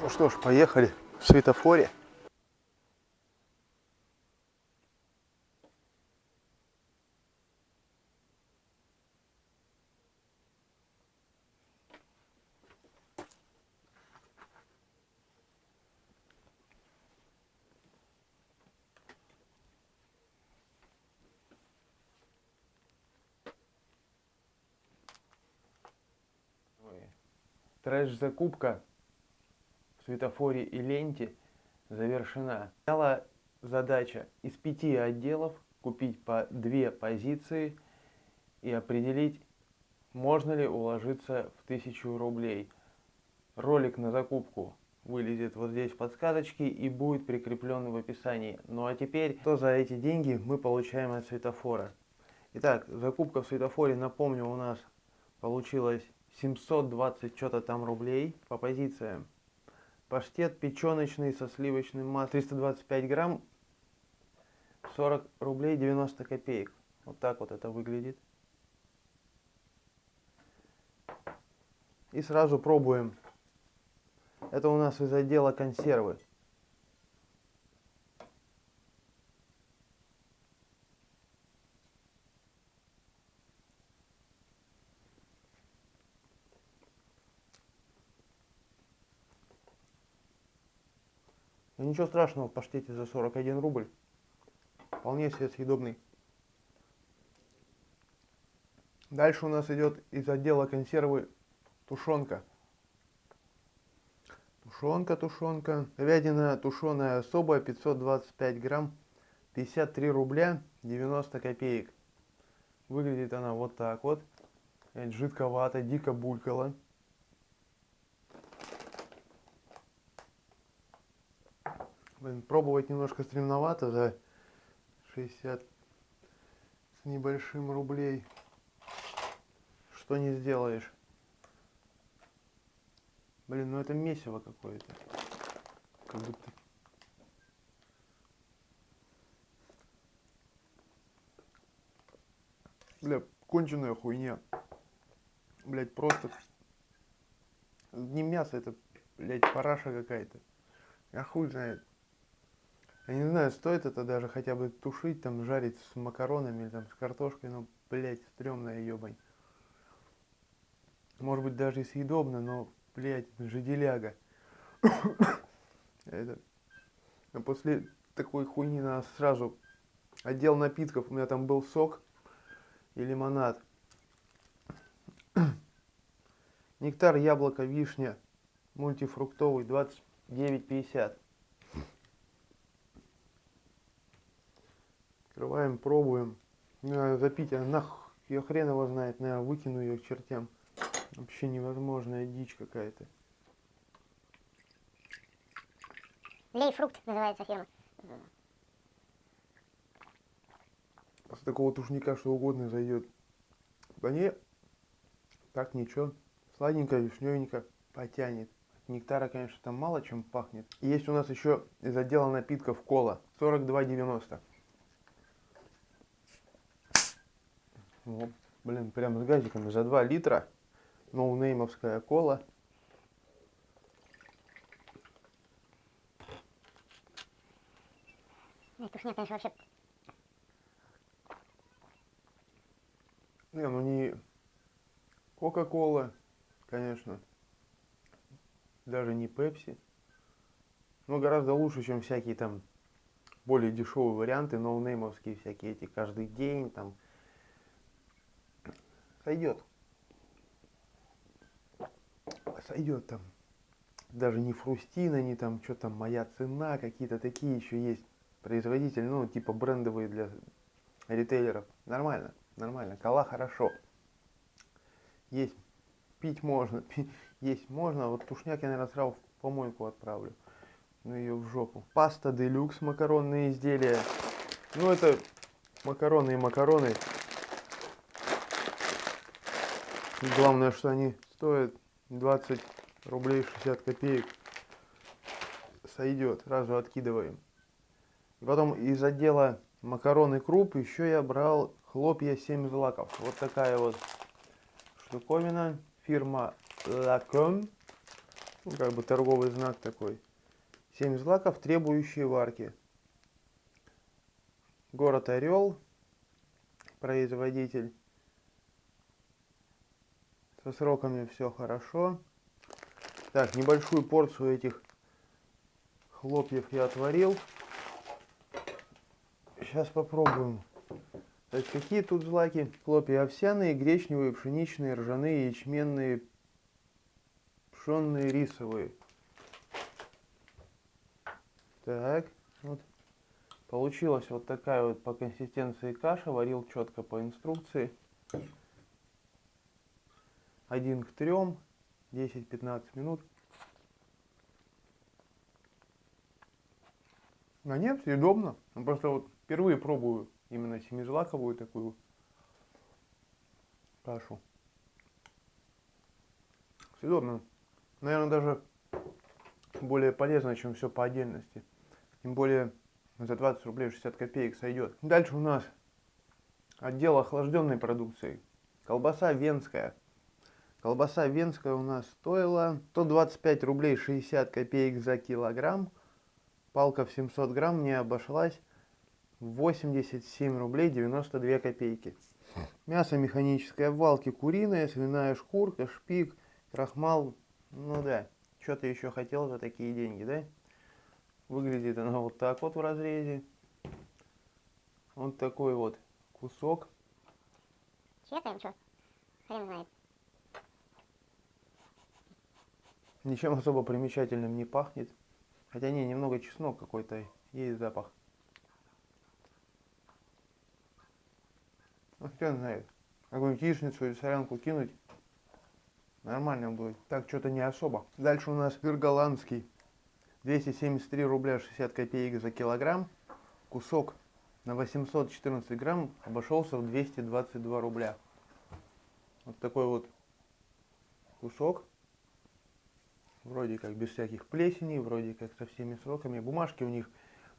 Ну что ж, поехали в светофоре. Трэш-закупка светофоре и ленте завершена. Стояла задача из пяти отделов купить по две позиции и определить, можно ли уложиться в тысячу рублей. Ролик на закупку вылезет вот здесь в подсказочке и будет прикреплен в описании. Ну а теперь, что за эти деньги мы получаем от светофора? Итак, закупка в светофоре, напомню, у нас получилась 720 что-то там рублей по позициям. Паштет печеночный со сливочным маслом 325 грамм 40 рублей 90 копеек. Вот так вот это выглядит. И сразу пробуем. Это у нас из отдела консервы. Но ничего страшного в паштете за 41 рубль. Вполне себе съедобный. Дальше у нас идет из отдела консервы тушенка. Тушенка, тушенка. Говядина тушеная особая, 525 грамм, 53 рубля 90 копеек. Выглядит она вот так вот. Жидковато, дико булькала. Блин, пробовать немножко стремновато за 60 с небольшим рублей. Что не сделаешь. Блин, ну это месиво какое-то. Как будто... Бля, конченая хуйня. Блять, просто... Не мясо, это, блять, параша какая-то. Я хуй знает. Я не знаю, стоит это даже хотя бы тушить, там, жарить с макаронами или там с картошкой, но, блядь, стрёмная ебань. Может быть, даже и съедобно, но, блядь, жиделяга. это... А после такой хуйни надо сразу отдел напитков. У меня там был сок и лимонад. Нектар, яблоко, вишня, мультифруктовый, 29,50. Открываем, пробуем. Надо запить, а нах, я хрен его знает, наверное, выкину ее к чертям. Вообще невозможная дичь какая-то. Лейфрукт называется фирма. После такого тушника что угодно зайдет. Да не, так ничего. Сладенько, вишневенько потянет. От нектара, конечно, там мало чем пахнет. Есть у нас еще из отдела напитков кола. 42,90. Вот, блин, прям с газиками за 2 литра. Ноунеймовская кола. Тушня, конечно, вообще... Не, ну не Кока-кола, конечно. Даже не Пепси. Но гораздо лучше, чем всякие там более дешевые варианты, ноунеймовские всякие эти каждый день, там сойдет. Сойдет там. Даже не Фрустина, не там, что там, моя цена, какие-то такие еще есть производители, ну, типа брендовые для ритейлеров. Нормально, нормально. Кола хорошо. Есть, пить можно, пить, есть можно. Вот тушняк я, наверное, сразу в помойку отправлю. Ну, ее в жопу. Паста делюкс, макаронные изделия. Ну, это макароны и макароны. Главное, что они стоят 20 рублей 60 копеек. Сойдет, сразу откидываем. И потом из отдела макароны круп еще я брал хлопья 7 злаков. Вот такая вот штуковина. Фирма Lacom. Ну, как бы торговый знак такой. Семь злаков, требующие варки. Город Орел, производитель. Со сроками все хорошо. Так, небольшую порцию этих хлопьев я отварил. Сейчас попробуем. Так, какие тут злаки? Хлопья овсяные, гречневые, пшеничные, ржаные, ячменные, пшенные, рисовые. Так, вот. Получилась вот такая вот по консистенции каша. Варил четко по инструкции. Один к трем, 10-15 минут. А нет, съедобно. Ну, просто вот впервые пробую именно семизлаковую такую кашу. Съедобно. Наверное, даже более полезно, чем все по отдельности. Тем более за 20 рублей 60 копеек сойдет. Дальше у нас отдел охлажденной продукции. Колбаса венская. Колбаса венская у нас стоила 125 рублей 60 копеек за килограмм. Палка в 700 грамм мне обошлась 87 рублей 92 копейки. Мясо механическое в валке куриное, свиная шкурка, шпик, крахмал. Ну да, что ты еще хотел за такие деньги, да? Выглядит оно вот так вот в разрезе. Вот такой вот кусок. Чекаем, что? Хрен знает. Ничем особо примечательным не пахнет. Хотя не, немного чеснок какой-то есть запах. Ну, кто знает. Какую-нибудь яичницу или солянку кинуть. Нормально будет. Так, что-то не особо. Дальше у нас сыр голландский. 273 рубля 60 копеек за килограмм. Кусок на 814 грамм обошелся в 222 рубля. Вот такой вот кусок. Вроде как без всяких плесеней, вроде как со всеми сроками. Бумажки у них,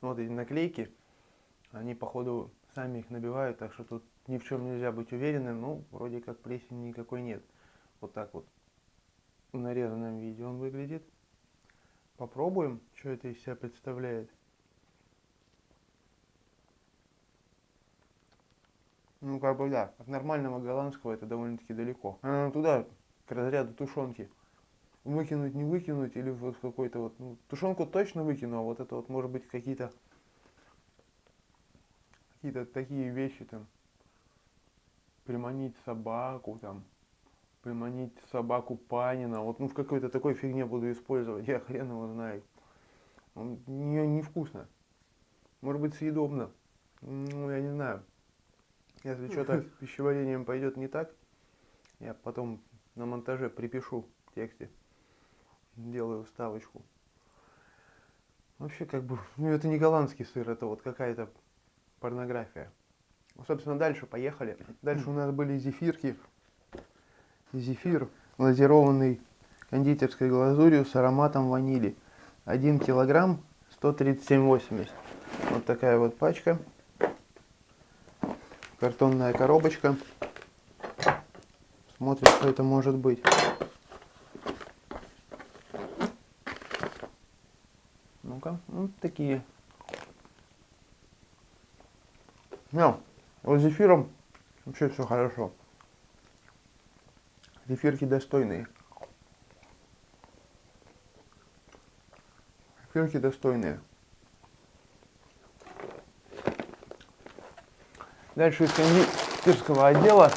ну, вот эти наклейки, они походу сами их набивают, так что тут ни в чем нельзя быть уверенным. Ну, вроде как плесени никакой нет. Вот так вот в нарезанном виде он выглядит. Попробуем, что это из себя представляет. Ну, как бы да, от нормального голландского это довольно-таки далеко. А, туда, к разряду тушенки. Выкинуть, не выкинуть, или вот какой-то вот, ну, тушенку точно выкину, а вот это вот может быть какие-то какие-то такие вещи там. Приманить собаку там, приманить собаку Панина. Вот ну в какой-то такой фигне буду использовать, я хрен его знаю. Он не, невкусно. Может быть съедобно. Ну, я не знаю. Если что-то с пищеварением пойдет не так, я потом на монтаже припишу в тексте. Делаю вставочку. Вообще, как бы, ну это не голландский сыр, это вот какая-то порнография. Собственно, дальше поехали. Дальше у нас были зефирки зефир глазированный кондитерской глазурью с ароматом ванили. 1 килограмм 137,80. Вот такая вот пачка. Картонная коробочка. Смотрим, что это может быть. Вот такие. Ну, вот с зефиром вообще все хорошо. Зефирки достойные. Зефирки достойные. Дальше из кондитерского отдела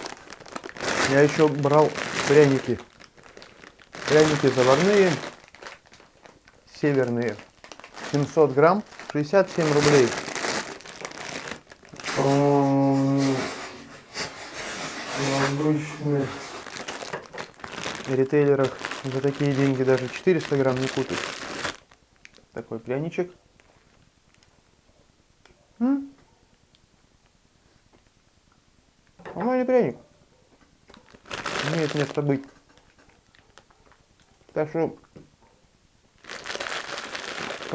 я еще брал пряники. Пряники заварные, северные. 700 грамм, 67 рублей. Обычные ритейлерах за такие деньги даже 400 грамм не купить. Такой пряничек. М? Нормальный пряник. Имеет место быть. Так что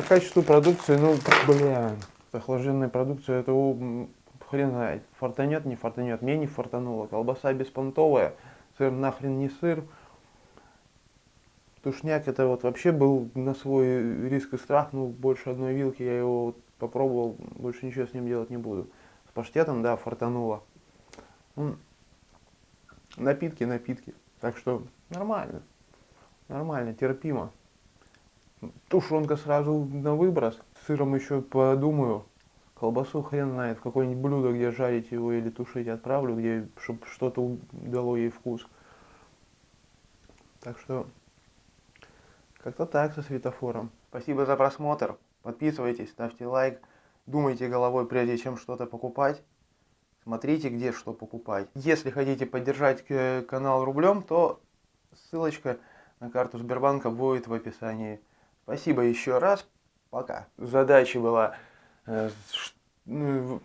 по качеству продукции, ну, бля, охлажденная продукция, это хрен знает. Фартанет, не фартанет. Мне не фартануло. Колбаса беспонтовая. Сыр нахрен не сыр. Тушняк это вот вообще был на свой риск и страх, ну больше одной вилки я его вот попробовал, больше ничего с ним делать не буду. С паштетом, да, фартануло. Ну, напитки, напитки. Так что нормально, нормально, терпимо. Тушенка сразу на выброс, сыром еще подумаю. Колбасу хрен знает, в какое-нибудь блюдо, где жарить его или тушить отправлю, где, чтобы что-то дало ей вкус. Так что как-то так со светофором. Спасибо за просмотр. Подписывайтесь, ставьте лайк. Думайте головой, прежде чем что-то покупать. Смотрите, где что покупать. Если хотите поддержать э, канал рублем, то ссылочка на карту Сбербанка будет в описании. Спасибо еще раз. Пока. Задача была... Э, ну,